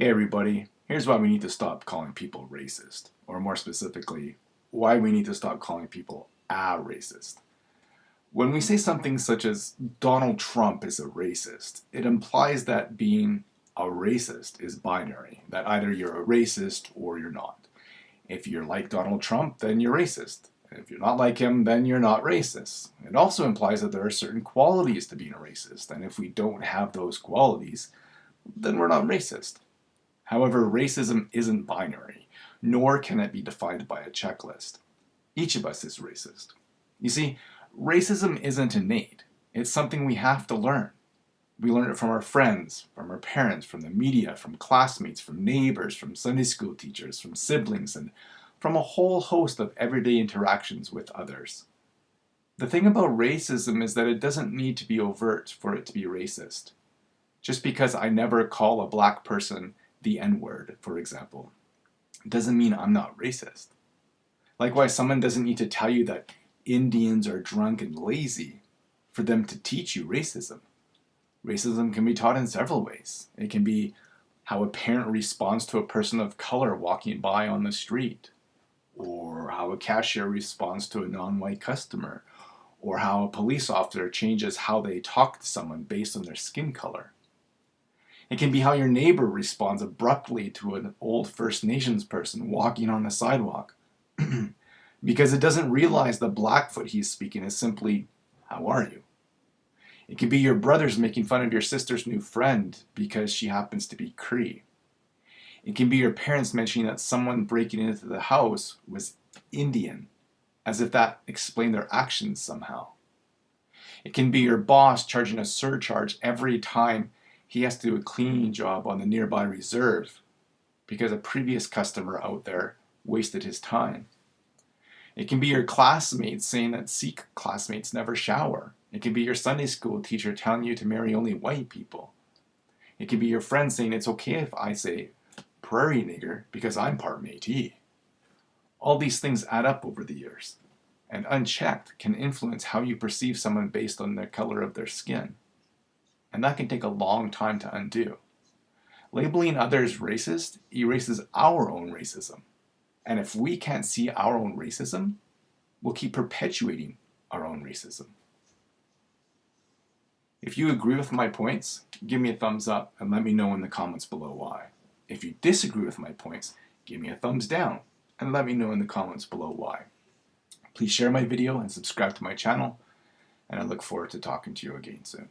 Hey everybody, here's why we need to stop calling people racist, or more specifically, why we need to stop calling people a racist. When we say something such as Donald Trump is a racist, it implies that being a racist is binary, that either you're a racist or you're not. If you're like Donald Trump, then you're racist. If you're not like him, then you're not racist. It also implies that there are certain qualities to being a racist, and if we don't have those qualities, then we're not racist. However, racism isn't binary, nor can it be defined by a checklist. Each of us is racist. You see, racism isn't innate. It's something we have to learn. We learn it from our friends, from our parents, from the media, from classmates, from neighbors, from Sunday school teachers, from siblings, and from a whole host of everyday interactions with others. The thing about racism is that it doesn't need to be overt for it to be racist. Just because I never call a black person the N-word, for example, doesn't mean I'm not racist. Likewise, someone doesn't need to tell you that Indians are drunk and lazy for them to teach you racism. Racism can be taught in several ways. It can be how a parent responds to a person of color walking by on the street, or how a cashier responds to a non-white customer, or how a police officer changes how they talk to someone based on their skin color. It can be how your neighbor responds abruptly to an old First Nations person walking on the sidewalk. because it doesn't realize the Blackfoot he's speaking is simply, how are you? It could be your brothers making fun of your sister's new friend because she happens to be Cree. It can be your parents mentioning that someone breaking into the house was Indian, as if that explained their actions somehow. It can be your boss charging a surcharge every time he has to do a cleaning job on the nearby reserve because a previous customer out there wasted his time. It can be your classmates saying that Sikh classmates never shower. It can be your Sunday school teacher telling you to marry only white people. It can be your friend saying it's okay if I say prairie nigger because I'm part Métis. All these things add up over the years, and unchecked can influence how you perceive someone based on the color of their skin and that can take a long time to undo. Labeling others racist erases our own racism. And if we can't see our own racism, we'll keep perpetuating our own racism. If you agree with my points, give me a thumbs up and let me know in the comments below why. If you disagree with my points, give me a thumbs down and let me know in the comments below why. Please share my video and subscribe to my channel, and I look forward to talking to you again soon.